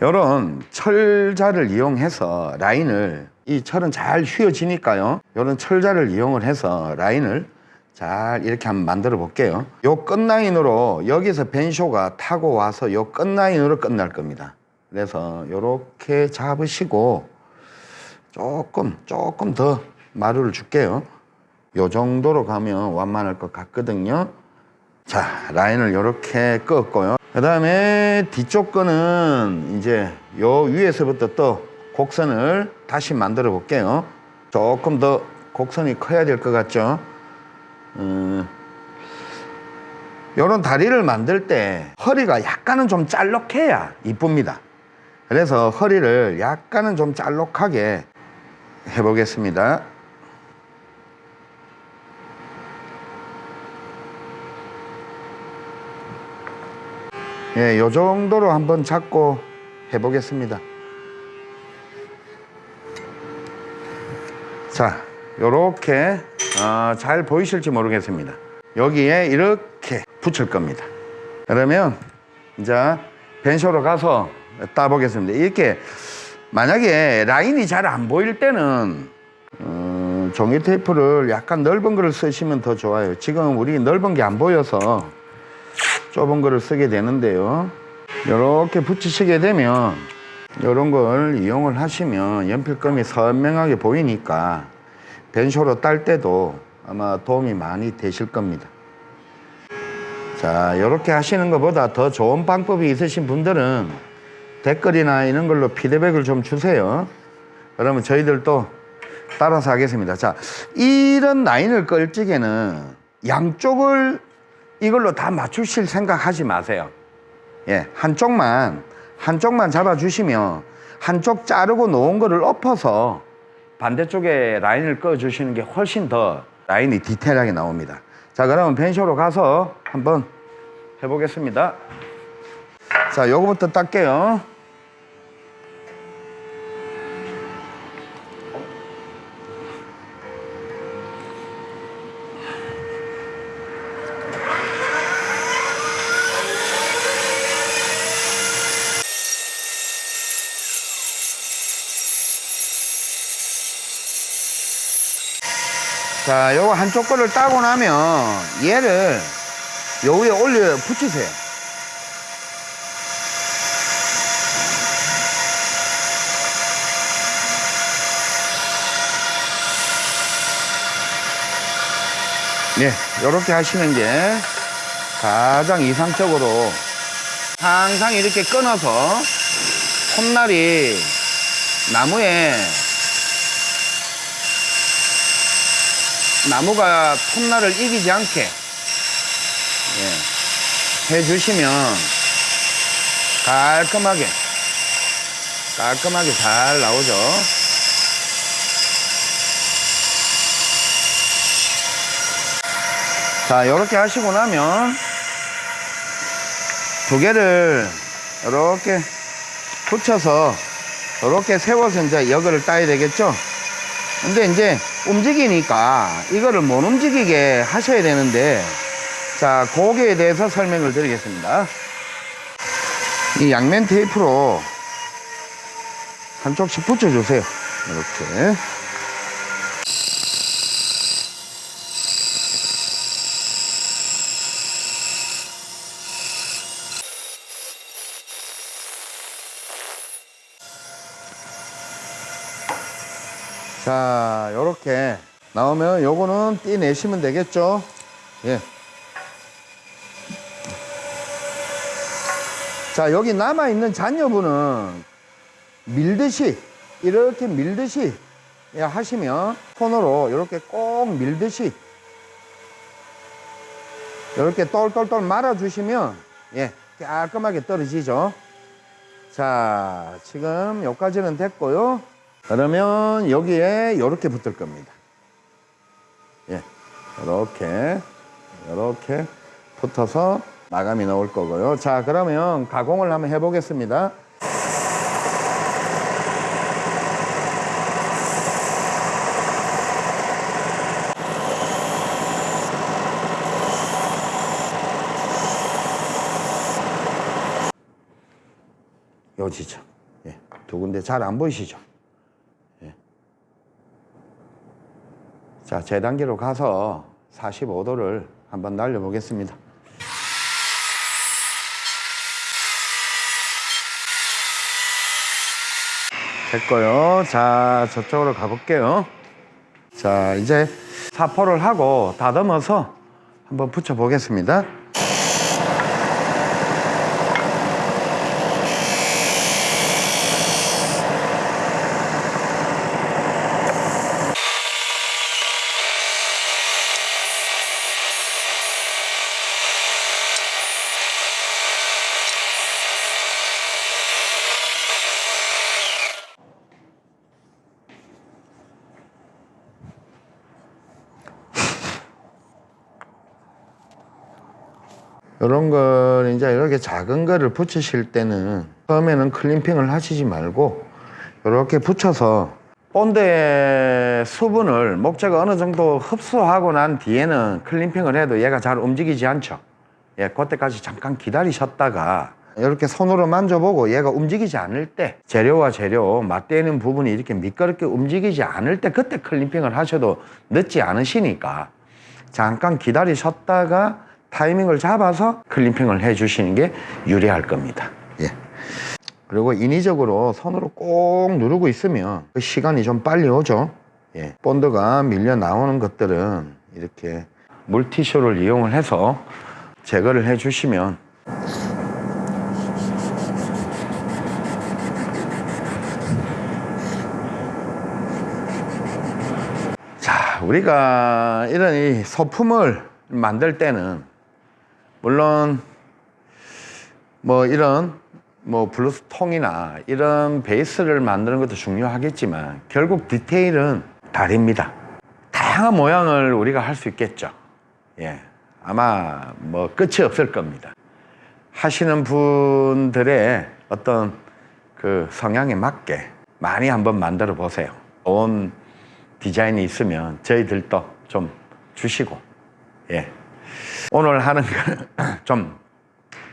이런 철자를 이용해서 라인을 이 철은 잘 휘어지니까요. 이런 철자를 이용을 해서 라인을 잘 이렇게 한번 만들어 볼게요. 요 끝라인으로 여기서 벤쇼가 타고 와서 요 끝라인으로 끝날 겁니다. 그래서 이렇게 잡으시고 조금 조금 더 마루를 줄게요. 요 정도로 가면 완만할 것 같거든요. 자, 라인을 이렇게 끄었고요. 그 다음에 뒤쪽 거는 이제 요 위에서부터 또 곡선을 다시 만들어 볼게요. 조금 더 곡선이 커야 될 것 같죠? 음, 요런 다리를 만들 때 허리가 약간은 좀 짤록해야 이쁩니다. 그래서 허리를 약간은 좀 짤록하게 해보겠습니다. 예, 요 정도로 한번 잡고 해보겠습니다. 자, 요렇게 어, 잘 보이실지 모르겠습니다. 여기에 이렇게 붙일 겁니다. 그러면 이제 벤쇼로 가서 따보겠습니다. 이렇게 만약에 라인이 잘 안 보일 때는 어, 종이 테이프를 약간 넓은 거를 쓰시면 더 좋아요. 지금 우리 넓은 게 안 보여서 좁은 거를 쓰게 되는데요. 이렇게 붙이시게 되면 이런 걸 이용을 하시면 연필감이 선명하게 보이니까 벤쇼로 딸 때도 아마 도움이 많이 되실 겁니다. 자, 이렇게 하시는 것보다 더 좋은 방법이 있으신 분들은 댓글이나 이런 걸로 피드백을 좀 주세요. 그러면 저희들도 따라서 하겠습니다. 자, 이런 라인을 끌 적에는 양쪽을 이걸로 다 맞추실 생각 하지 마세요. 예, 한쪽만, 한쪽만 잡아주시면 한쪽 자르고 놓은 거를 엎어서 반대쪽에 라인을 꺼주시는 게 훨씬 더 라인이 디테일하게 나옵니다. 자, 그러면 벤쇼로 가서 한번 해보겠습니다. 자, 요거부터 닦게요. 자, 요거 한쪽 거를 따고 나면 얘를 요 위에 올려 붙이세요. 네, 요렇게 하시는 게 가장 이상적으로 항상 이렇게 끊어서 콧날이 나무에 나무가 톱날을 이기지 않게 예, 해주시면 깔끔하게 깔끔하게 잘 나오죠. 자, 이렇게 하시고 나면 두 개를 이렇게 붙여서 이렇게 세워서 이제 여기를 따야 되겠죠? 근데 이제 움직이니까 이거를 못 움직이게 하셔야 되는데 자, 거기에 대해서 설명을 드리겠습니다. 이 양면 테이프로 한쪽씩 붙여주세요. 이렇게. 자, 요렇게 나오면 요거는 떼내시면 되겠죠? 예. 자, 여기 남아있는 잔여분은 밀듯이, 이렇게 밀듯이 예, 하시면 손으로 이렇게 꼭 밀듯이 이렇게 똘똘똘 말아주시면 예, 깔끔하게 떨어지죠. 자, 지금 여기까지는 됐고요. 그러면 여기에 이렇게 붙을 겁니다. 예, 이렇게, 이렇게 붙어서 마감이 나올 거고요. 자, 그러면 가공을 한번 해보겠습니다. 요 지점. 예, 두 군데 잘 안 보이시죠? 자, 제 단계로 가서 45도를 한번 날려보겠습니다. 됐고요. 자, 저쪽으로 가볼게요. 자, 이제 사포를 하고 다듬어서 한번 붙여보겠습니다. 걸 이제 이렇게 작은 거를 붙이실 때는 처음에는 클림핑을 하시지 말고 이렇게 붙여서 본드의 수분을 목재가 어느 정도 흡수하고 난 뒤에는 클림핑을 해도 얘가 잘 움직이지 않죠. 예, 그때까지 잠깐 기다리셨다가 이렇게 손으로 만져보고 얘가 움직이지 않을 때 재료와 재료 맞대는 부분이 이렇게 미끄럽게 움직이지 않을 때 그때 클림핑을 하셔도 늦지 않으시니까 잠깐 기다리셨다가 타이밍을 잡아서 클림핑을 해 주시는 게 유리할 겁니다. 예. 그리고 인위적으로 손으로 꼭 누르고 있으면 그 시간이 좀 빨리 오죠. 예. 본드가 밀려 나오는 것들은 이렇게 물티슈를 이용을 해서 제거를 해 주시면 자, 우리가 이런 이 소품을 만들 때는 물론 뭐 이런 뭐 블루투스 통이나 이런 베이스를 만드는 것도 중요하겠지만 결국 디테일은 다릅니다. 다양한 모양을 우리가 할 수 있겠죠. 예. 아마 뭐 끝이 없을 겁니다. 하시는 분들의 어떤 그 성향에 맞게 많이 한번 만들어 보세요. 좋은 디자인이 있으면 저희들도 좀 주시고, 예. 오늘 하는 좀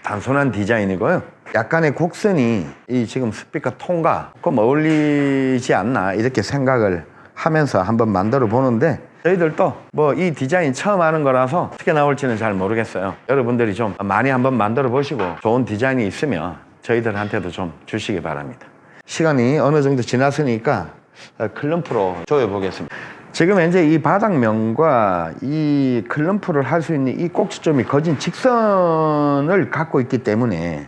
단순한 디자인이고요. 약간의 곡선이 이 지금 스피커 톤과 좀 어울리지 않나 이렇게 생각을 하면서 한번 만들어 보는데 저희들도 뭐 이 디자인 처음 하는 거라서 어떻게 나올지는 잘 모르겠어요. 여러분들이 좀 많이 한번 만들어 보시고 좋은 디자인이 있으면 저희들한테도 좀 주시기 바랍니다. 시간이 어느 정도 지났으니까 어, 클럼프로 조여 보겠습니다. 지금 현재 이 바닥면과 이 클럼프를 할 수 있는 이 꼭지점이 거진 직선을 갖고 있기 때문에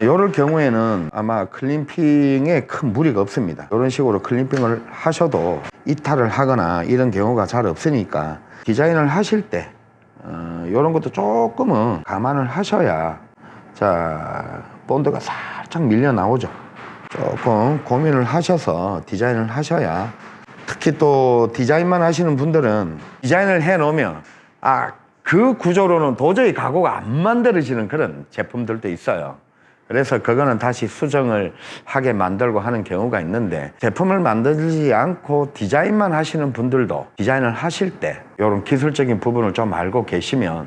이럴 경우에는 아마 클림핑에 큰 무리가 없습니다. 이런 식으로 클림핑을 하셔도 이탈을 하거나 이런 경우가 잘 없으니까 디자인을 하실 때 어, 이런 것도 조금은 감안을 하셔야 자 본드가 살짝 밀려 나오죠. 조금 고민을 하셔서 디자인을 하셔야 특히 또 디자인만 하시는 분들은 디자인을 해 놓으면 아 그 구조로는 도저히 가구가 안 만들어지는 그런 제품들도 있어요. 그래서 그거는 다시 수정을 하게 만들고 하는 경우가 있는데 제품을 만들지 않고 디자인만 하시는 분들도 디자인을 하실 때 이런 기술적인 부분을 좀 알고 계시면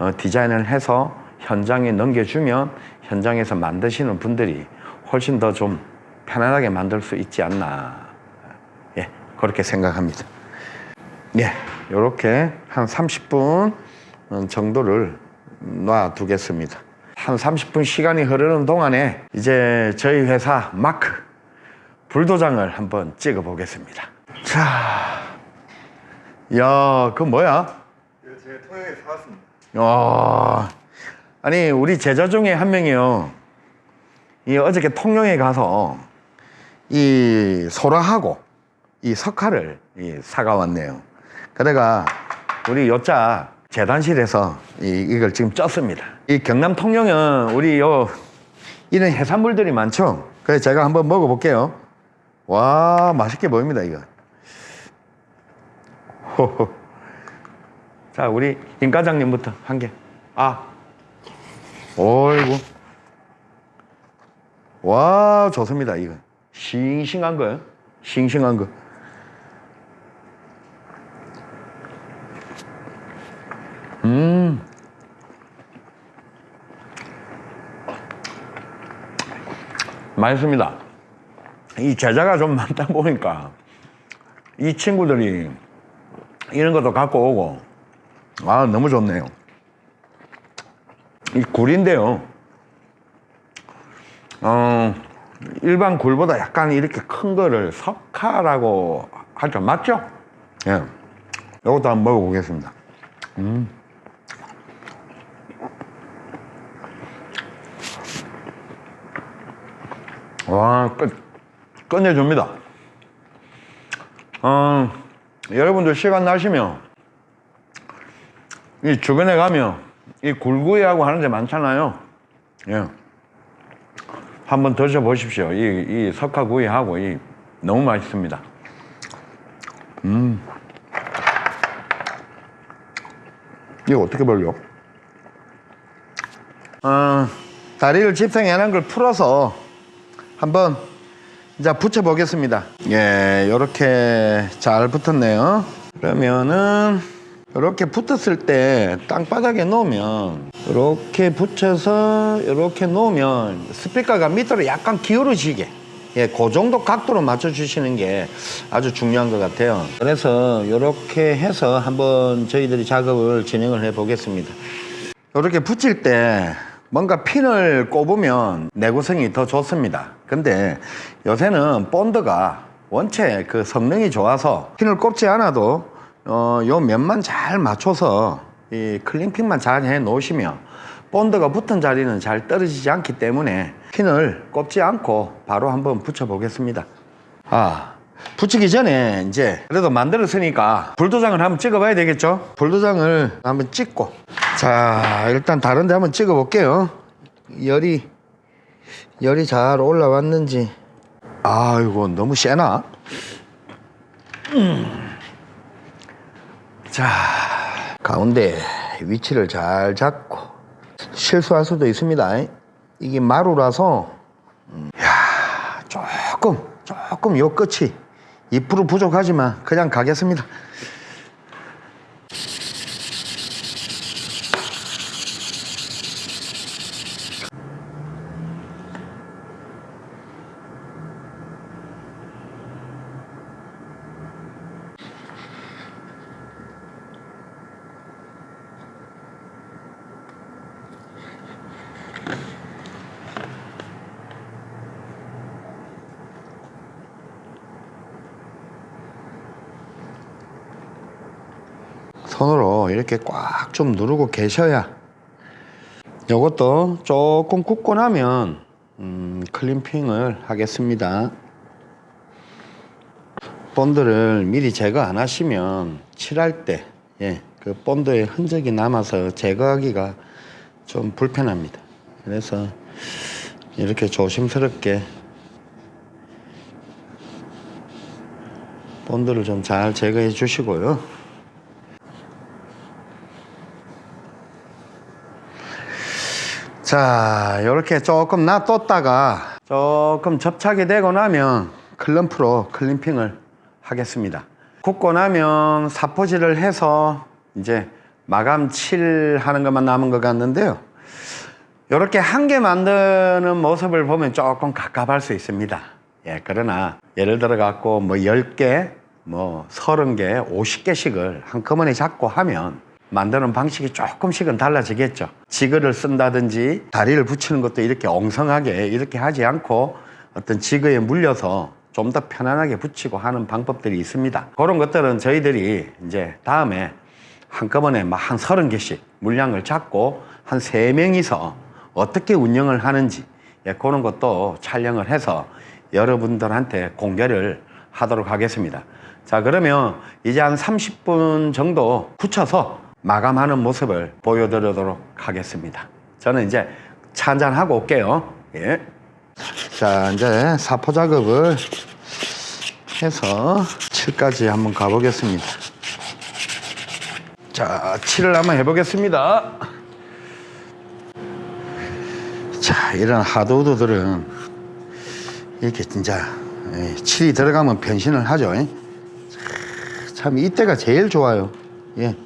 어, 디자인을 해서 현장에 넘겨주면 현장에서 만드시는 분들이 훨씬 더 좀 편안하게 만들 수 있지 않나 예 그렇게 생각합니다 예 이렇게 한 30분 정도를 놔두겠습니다 한 30분 시간이 흐르는 동안에 이제 저희 회사 마크 불도장을 한번 찍어 보겠습니다 자, 야, 그 뭐야? 제가 통영에서 사왔습니다. 어, 아니 우리 제자 중에 한 명이요. 이 어저께 통영에 가서 이 소라하고 이 석화를 이 사가 왔네요. 그래가 우리 요자 재단실에서 이, 이걸 지금 쪘습니다. 이 경남 통영은 우리 요 이런 해산물들이 많죠. 그래서 제가 한번 먹어볼게요. 와 맛있게 보입니다 이거. 호호. 자, 우리 김 과장님부터 한 개. 아. 어이구. 와, 좋습니다, 이거. 싱싱한 거요. 싱싱한 거. 음. 맛있습니다. 이 제자가 좀 많다 보니까 이 친구들이 이런 것도 갖고 오고 아 너무 좋네요 이 굴인데요 어 일반 굴보다 약간 이렇게 큰 거를 석화라고 하죠 맞죠? 예 이것도 한번 먹어보겠습니다 음. 와 끝, 끝내줍니다 어, 여러분들 시간 나시면 이 주변에 가면 이 굴구이하고 하는 데 많잖아요. 예. 한번 드셔보십시오. 이, 이 석화구이하고 이 너무 맛있습니다. 음. 이거 어떻게 벌려? 어, 다리를 집생해 놓은 걸 풀어서 한번 이제 붙여 보겠습니다. 예, 이렇게 잘 붙었네요. 그러면은 이렇게 붙었을 때 땅바닥에 놓으면 이렇게 붙여서 이렇게 놓으면 스피커가 밑으로 약간 기울어지게 예, 그 정도 각도로 맞춰 주시는 게 아주 중요한 것 같아요. 그래서 이렇게 해서 한번 저희들이 작업을 진행을 해 보겠습니다. 이렇게 붙일 때 뭔가 핀을 꼽으면 내구성이 더 좋습니다. 근데 요새는 본드가 원체 그 성능이 좋아서 핀을 꼽지 않아도 어, 요 면만 잘 맞춰서 이 클림핑만 잘 해 놓으시면 본드가 붙은 자리는 잘 떨어지지 않기 때문에 핀을 꼽지 않고 바로 한번 붙여 보겠습니다. 아, 붙이기 전에 이제 그래도 만들었으니까 불도장을 한번 찍어 봐야 되겠죠? 불도장을 한번 찍고 자, 일단 다른 데 한번 찍어 볼게요. 열이 열이 잘 올라왔는지 아이고 너무 세나? 음. 자, 가운데 위치를 잘 잡고 실수할 수도 있습니다. 이게 마루라서 음, 야, 조금 조금 요 끝이 2% 부족하지만 그냥 가겠습니다. 손으로 이렇게 꽉 좀 누르고 계셔야 요것도 조금 굽고 나면 음, 클림핑을 하겠습니다. 본드를 미리 제거 안 하시면 칠할 때, 예, 그 본드의 흔적이 남아서 제거하기가 좀 불편합니다. 그래서 이렇게 조심스럽게 본드를 좀 잘 제거해 주시고요. 자, 이렇게 조금 놔뒀다가 조금 접착이 되고 나면 클럼프로 클림핑을 하겠습니다. 굽고 나면 사포질을 해서 이제 마감 칠 하는 것만 남은 것 같는데요. 이렇게 한 개 만드는 모습을 보면 조금 갑갑할 수 있습니다. 예, 그러나 예를 들어 갖고 뭐 10개, 뭐 30개, 50개씩을 한꺼번에 잡고 하면 만드는 방식이 조금씩은 달라지겠죠. 지그를 쓴다든지 다리를 붙이는 것도 이렇게 엉성하게 이렇게 하지 않고 어떤 지그에 물려서 좀 더 편안하게 붙이고 하는 방법들이 있습니다. 그런 것들은 저희들이 이제 다음에 한꺼번에 막 한 서른 개씩 물량을 잡고 한 세 명이서 어떻게 운영을 하는지 예, 그런 것도 촬영을 해서 여러분들한테 공개를 하도록 하겠습니다. 자, 그러면 이제 한 30분 정도 붙여서 마감하는 모습을 보여드리도록 하겠습니다. 저는 이제 차 한잔하고 올게요. 예. 자, 이제 사포 작업을 해서 칠까지 한번 가보겠습니다. 자, 칠을 한번 해보겠습니다. 자, 이런 하드우드들은 이렇게 진짜 예, 칠이 들어가면 변신을 하죠. 예. 참 이때가 제일 좋아요. 예.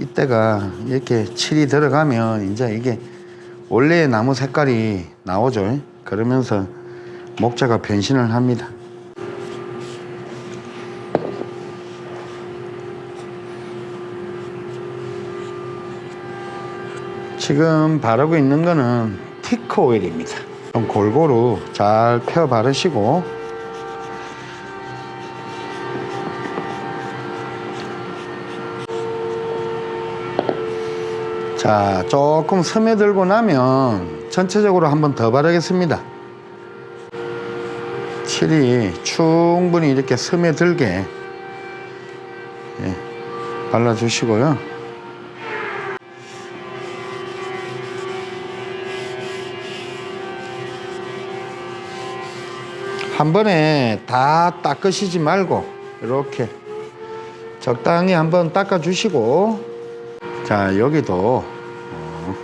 이때가 이렇게 칠이 들어가면 이제 이게 원래의 나무 색깔이 나오죠. 예. 그러면서 목재가 변신을 합니다. 지금 바르고 있는 거는 티크 오일입니다. 좀 골고루 잘 펴 바르시고 자 조금 스며들고 나면 전체적으로 한 번 더 바르겠습니다. 칠이 충분히 이렇게 스며들게 예, 발라주시고요. 한 번에 다 닦으시지 말고 이렇게 적당히 한번 닦아 주시고 자 여기도 어,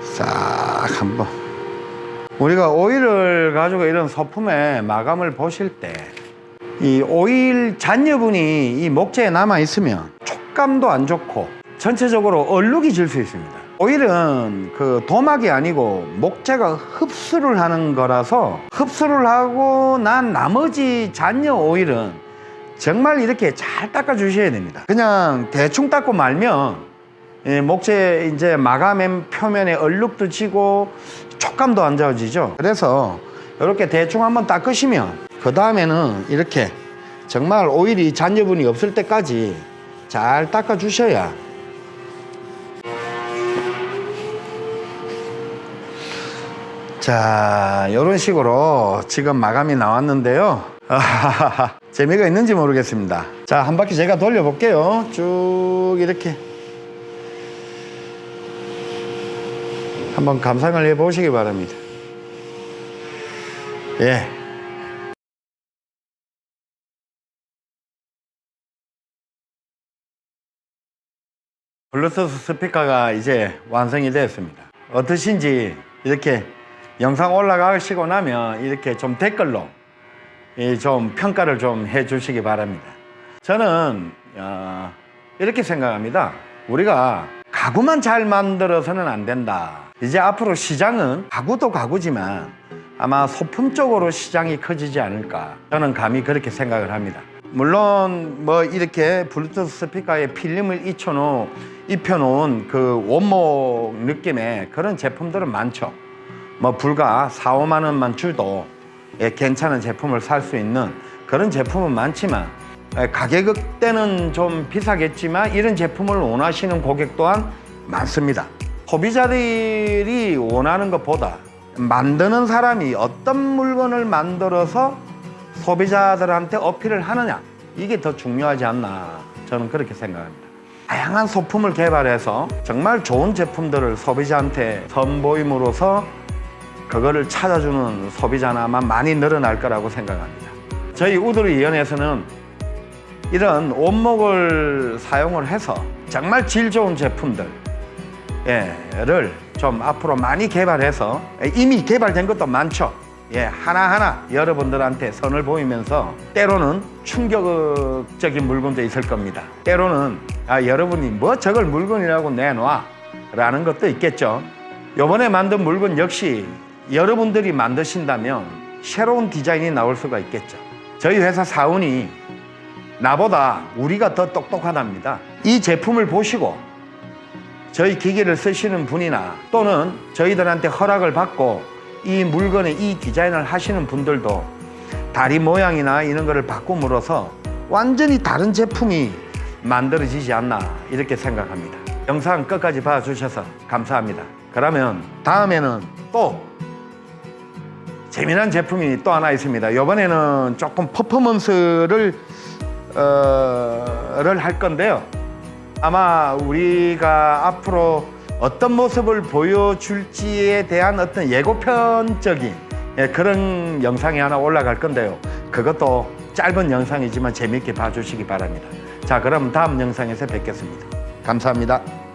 싹 한번 우리가 오일을 가지고 이런 소품의 마감을 보실 때 이 오일 잔여분이 이 목재에 남아 있으면 촉감도 안 좋고 전체적으로 얼룩이 질 수 있습니다. 오일은 그 도막이 아니고 목재가 흡수를 하는 거라서 흡수를 하고 난 나머지 잔여 오일은 정말 이렇게 잘 닦아 주셔야 됩니다. 그냥 대충 닦고 말면 이 목재 이제 마감 표면에 얼룩도 지고 촉감도 안 좋아지죠. 그래서 이렇게 대충 한번 닦으시면 그 다음에는 이렇게 정말 오일이 잔여분이 없을 때까지 잘 닦아 주셔야 자, 이런 식으로 지금 마감이 나왔는데요. 재미가 있는지 모르겠습니다. 자, 한 바퀴 제가 돌려볼게요. 쭉 이렇게. 한번 감상을 해보시기 바랍니다. 예. 블루투스 스피커가 이제 완성이 되었습니다. 어떠신지 이렇게 영상 올라가시고 나면 이렇게 좀 댓글로 이 좀 평가를 좀 해주시기 바랍니다. 저는 어, 이렇게 생각합니다. 우리가 가구만 잘 만들어서는 안 된다. 이제 앞으로 시장은 가구도 가구지만 아마 소품 쪽으로 시장이 커지지 않을까. 저는 감히 그렇게 생각을 합니다. 물론 뭐 이렇게 블루투스 스피커에 필름을 입혀놓은, 그 원목 느낌의 그런 제품들은 많죠. 뭐 불과 4, 5만 원만 줄도 예, 괜찮은 제품을 살 수 있는 그런 제품은 많지만 에, 가격대는 좀 비싸겠지만 이런 제품을 원하시는 고객 또한 많습니다. 소비자들이 원하는 것보다 만드는 사람이 어떤 물건을 만들어서 소비자들한테 어필을 하느냐 이게 더 중요하지 않나 저는 그렇게 생각합니다. 다양한 소품을 개발해서 정말 좋은 제품들을 소비자한테 선보임으로써 그거를 찾아주는 소비자는 아마 많이 늘어날 거라고 생각합니다. 저희 우드리 위원회에서는 이런 원목을 사용을 해서 정말 질 좋은 제품들 를좀 앞으로 많이 개발해서 이미 개발된 것도 많죠. 예, 하나하나 여러분들한테 선을 보이면서 때로는 충격적인 물건도 있을 겁니다. 때로는 아, 여러분이 뭐 저걸 물건이라고 내놔 라는 것도 있겠죠. 요번에 만든 물건 역시 여러분들이 만드신다면 새로운 디자인이 나올 수가 있겠죠. 저희 회사 사원이 나보다 우리가 더 똑똑하답니다. 이 제품을 보시고 저희 기계를 쓰시는 분이나 또는 저희들한테 허락을 받고 이 물건의 이 디자인을 하시는 분들도 다리 모양이나 이런 거를 바꿈으로써 완전히 다른 제품이 만들어지지 않나 이렇게 생각합니다. 영상 끝까지 봐주셔서 감사합니다. 그러면 다음에는 또 재미난 제품이 또 하나 있습니다. 이번에는 조금 퍼포먼스를 어, 를 할 건데요. 아마 우리가 앞으로 어떤 모습을 보여줄지에 대한 어떤 예고편적인 예, 그런 영상이 하나 올라갈 건데요. 그것도 짧은 영상이지만 재미있게 봐주시기 바랍니다. 자, 그럼 다음 영상에서 뵙겠습니다. 감사합니다.